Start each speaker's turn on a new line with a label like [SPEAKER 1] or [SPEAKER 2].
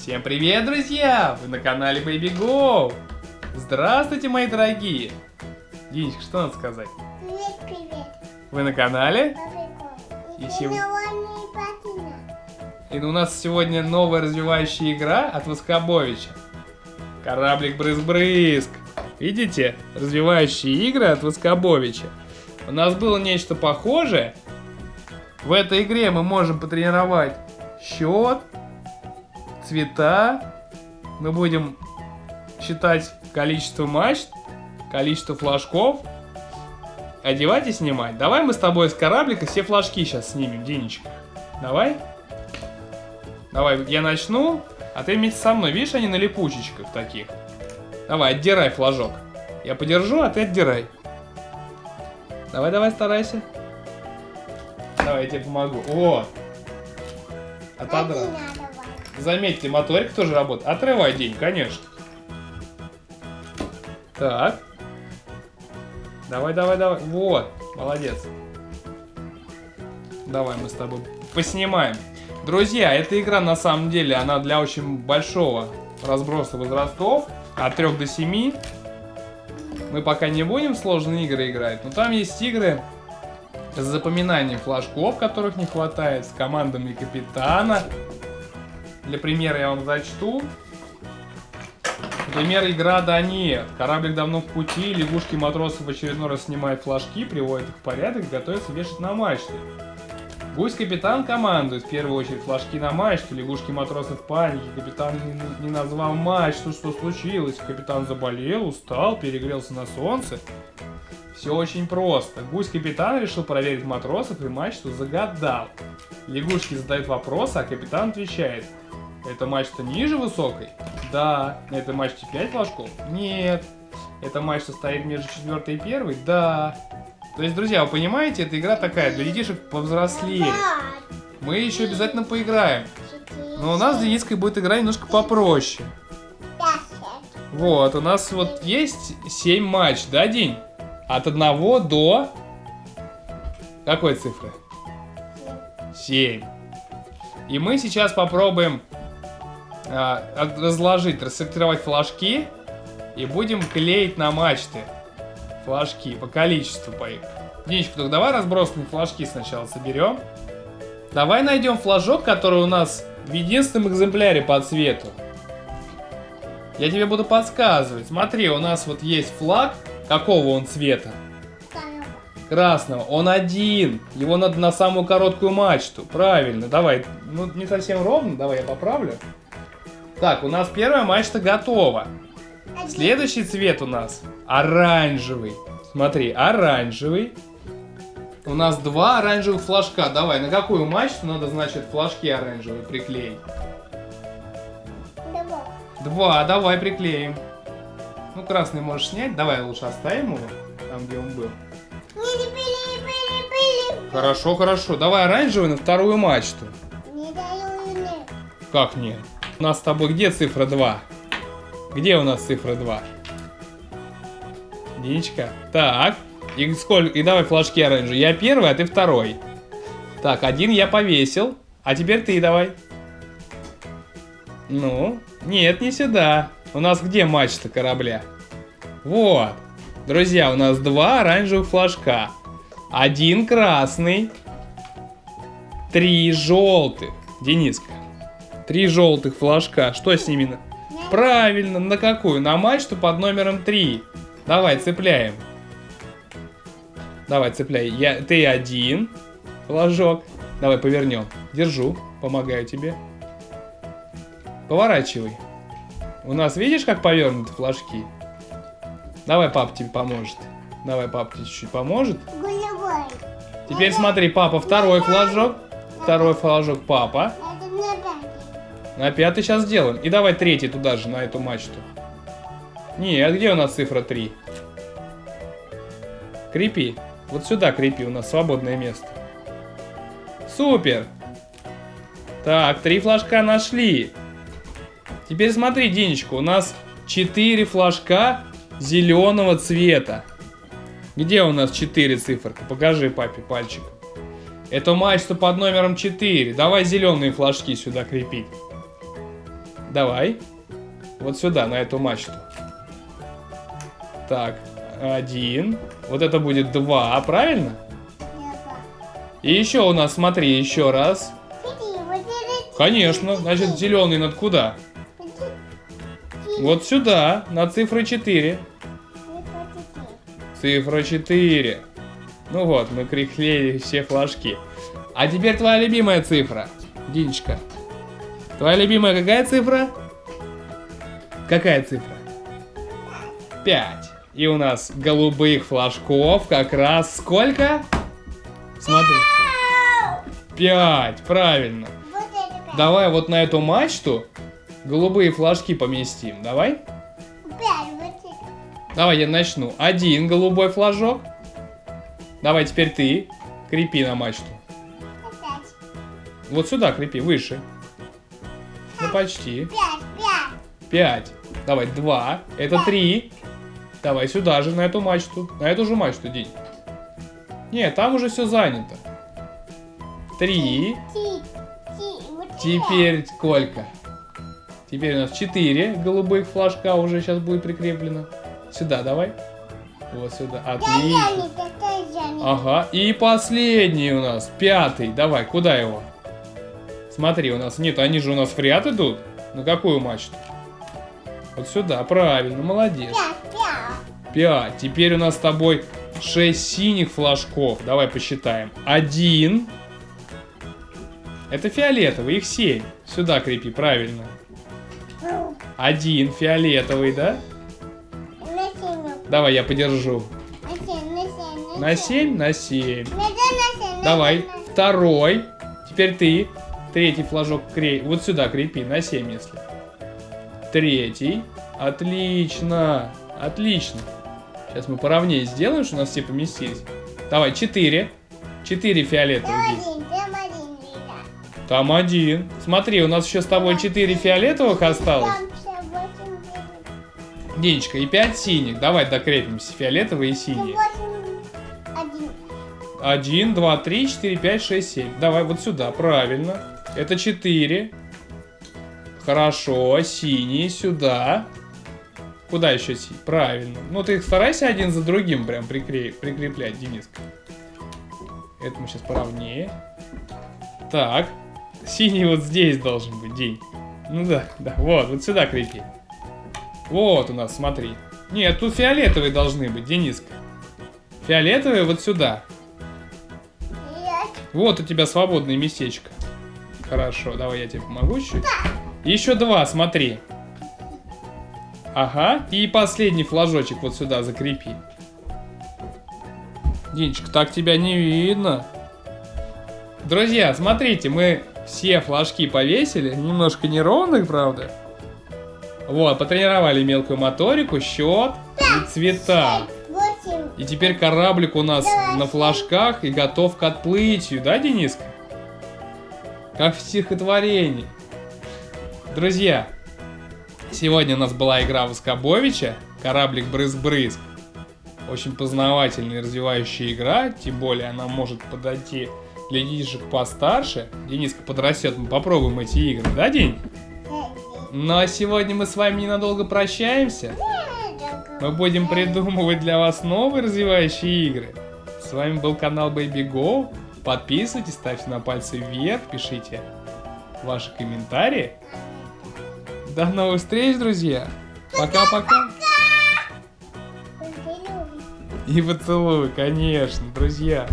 [SPEAKER 1] Всем привет, друзья! Вы на канале Baby Go! Здравствуйте, мои дорогие! Динечка, что надо сказать?
[SPEAKER 2] Привет, привет.
[SPEAKER 1] Вы на канале?
[SPEAKER 2] И
[SPEAKER 1] сев- И у нас сегодня новая развивающая игра от Воскобовича. Кораблик Брызг-Брызг. Видите? Развивающие игры от Воскобовича. У нас было нечто похожее. В этой игре мы можем потренировать счет, цвета. Мы будем считать количество мачт, количество флажков. Одевать и снимать. Давай мы с тобой с кораблика все флажки сейчас снимем, Динечка. Давай. Давай, я начну, а ты вместе со мной. Видишь, они на липучечках таких. Давай, отдирай флажок. Я подержу, а ты отдирай. Давай, давай, старайся. Давай, я тебе помогу. О! Отодрал. Заметьте, моторик тоже работает. Отрывай день, конечно. Так. Давай, давай, давай. Вот, молодец. Давай мы с тобой поснимаем. Друзья, эта игра на самом деле, она для очень большого разброса возрастов. От 3 до 7. Мы пока не будем сложные игры играть, но там есть игры с запоминанием флажков, которых не хватает, с командами капитана. Для примера я вам зачту. Например, игра «Да нет». Кораблик давно в пути, лягушки матросов в очередной раз снимают флажки, приводят их в порядок, готовятся вешать на мачты. Гусь-капитан командует, в первую очередь, флажки на мачту, лягушки матросы в панике, капитан не, не назвал мачту, что случилось, капитан заболел, устал, перегрелся на солнце. Все очень просто. Гусь-капитан решил проверить матросов и мачту загадал. Лягушки задают вопросы, а капитан отвечает. Эта мачта ниже высокой? Да. На этой мачте 5 флажков? Нет. Эта мачта стоит между четвертой и первой? Да. То есть, друзья, вы понимаете, эта игра такая, для детишек повзрослее. Мы еще обязательно поиграем. Но у нас с Дениской будет игра немножко попроще. Вот, у нас вот есть 7 матч, да, День? От 1 до... Какой цифры? 7. И мы сейчас попробуем а, разложить, рассортировать флажки и будем клеить на мачты флажки по количеству по их. Денечка, только давай разбросанные флажки сначала соберем. Давай найдем флажок, который у нас в единственном экземпляре по цвету. Я тебе буду подсказывать. Смотри, у нас вот есть флаг. Какого он цвета? Красного. Он один. Его надо на самую короткую мачту. Правильно. Давай. Ну, не совсем ровно. Давай я поправлю. Так, у нас первая мачта готова. Следующий цвет у нас оранжевый. Смотри, оранжевый. У нас два оранжевых флажка. Давай, на какую мачту надо, значит, флажки оранжевые приклеить? Два, давай приклеим. Ну, красный можешь снять. Давай лучше оставим его, там, где он был. Хорошо, хорошо. Давай оранжевый на вторую мачту. Как нет? У нас с тобой где цифра 2? Где у нас цифра 2? Динечка. Так. И сколько? И давай флажки оранжевые. Я первый, а ты второй. Так, один я повесил. А теперь ты давай. Ну, нет, не сюда. У нас где мачта корабля? Вот. Друзья, у нас два оранжевых флажка. Один красный. Три желтых. Дениска. Три желтых флажка. Что с ними? Правильно, на какую? На мачту под номером 3. Давай, цепляем. Давай, цепляй. Я, ты один флажок. Давай, повернем. Держу, помогаю тебе. Поворачивай. У нас, видишь, как повернуты флажки? Давай, папа тебе поможет. Давай, папа тебе чуть-чуть поможет. Теперь смотри, папа, второй флажок. Второй флажок папа. На пятый сейчас сделаем. И давай третий туда же, на эту мачту. Нет, где у нас цифра 3? Крепи. Вот сюда крепи, у нас свободное место. Супер! Так, три флажка нашли. Теперь смотри, Динечка, у нас 4 флажка зеленого цвета. Где у нас 4 циферка? Покажи папе пальчиком. Это мачта под номером 4. Давай зеленые флажки сюда крепить. Давай. Вот сюда, на эту мачту. Так, один. Вот это будет два, правильно? И еще у нас, смотри, еще раз. Конечно, значит, зеленый над куда? Вот сюда, на цифру 4. Цифра 4. Ну вот, мы приклеили все флажки. А теперь твоя любимая цифра, Динечка. Твоя любимая какая цифра? Какая цифра? 5. И у нас голубых флажков как раз сколько? Смотри. 5, правильно. Давай вот на эту мачту голубые флажки поместим. Давай. Давай я начну. Один голубой флажок. Давай теперь ты. Крепи на мачту. Вот сюда крепи, выше. Ну почти. Пять. Давай, два. Это три. Давай сюда же, на эту мачту. На эту же мачту, День. Нет, там уже все занято. Три. Теперь сколько? Теперь у нас 4 голубых флажка уже сейчас будет прикреплено. Сюда давай. Вот сюда. Отлично. Ага. И последний у нас. Пятый. Давай, куда его? Смотри, у нас... Нет, они же у нас в ряд идут. На какую мачту? Вот сюда. Правильно, молодец. Пять. Теперь у нас с тобой 6 синих флажков. Давай посчитаем. Один. Это фиолетовый, их 7. Сюда крепи, правильно. Один фиолетовый, да? Давай, я подержу. На 7? На 7. Давай, второй. Теперь ты. Третий флажок крей. Вот сюда крепи, на 7, если. Третий. Отлично. Отлично. Сейчас мы поровнее сделаем, что у нас все поместились. Давай, 4. 4 фиолетовых здесь. Там один. Смотри, у нас еще с тобой 4 фиолетовых осталось. Денечка, и 5 синих. Давай докрепимся. Фиолетовые и синие. Один, два, три, четыре, пять, шесть, семь. Давай вот сюда, правильно. Это четыре. Хорошо, синие сюда. Куда еще синий? Правильно. Ну ты их старайся один за другим прям прикре... прикреплять, Дениска. Это мы сейчас поровнее. Так. Синий вот здесь должен быть, день. Ну да, да, вот, вот сюда крепи. Вот у нас, смотри. Нет, тут фиолетовые должны быть, Дениска. Фиолетовые вот сюда. Вот у тебя свободное местечко. Хорошо, давай я тебе помогу чуть. Еще два, смотри. Ага, и последний флажочек вот сюда закрепи. Динчик, так тебя не видно. Друзья, смотрите, мы все флажки повесили. Немножко неровных, правда. Вот, потренировали мелкую моторику, счет и цвета. И теперь кораблик у нас на флажках и готов к отплытию, да, Дениска? Как в стихотворении. Друзья, сегодня у нас была игра Воскобовича, кораблик Брызг-Брызг. Очень познавательная и развивающая игра, тем более она может подойти для детишек постарше. Дениска подрастет, мы попробуем эти игры, да, День? Ну а сегодня мы с вами ненадолго прощаемся. Мы будем придумывать для вас новые развивающие игры. С вами был канал Baby Go. Подписывайтесь, ставьте на пальцы вверх, пишите ваши комментарии. До новых встреч, друзья. Пока-пока. И поцелуй, конечно, друзья.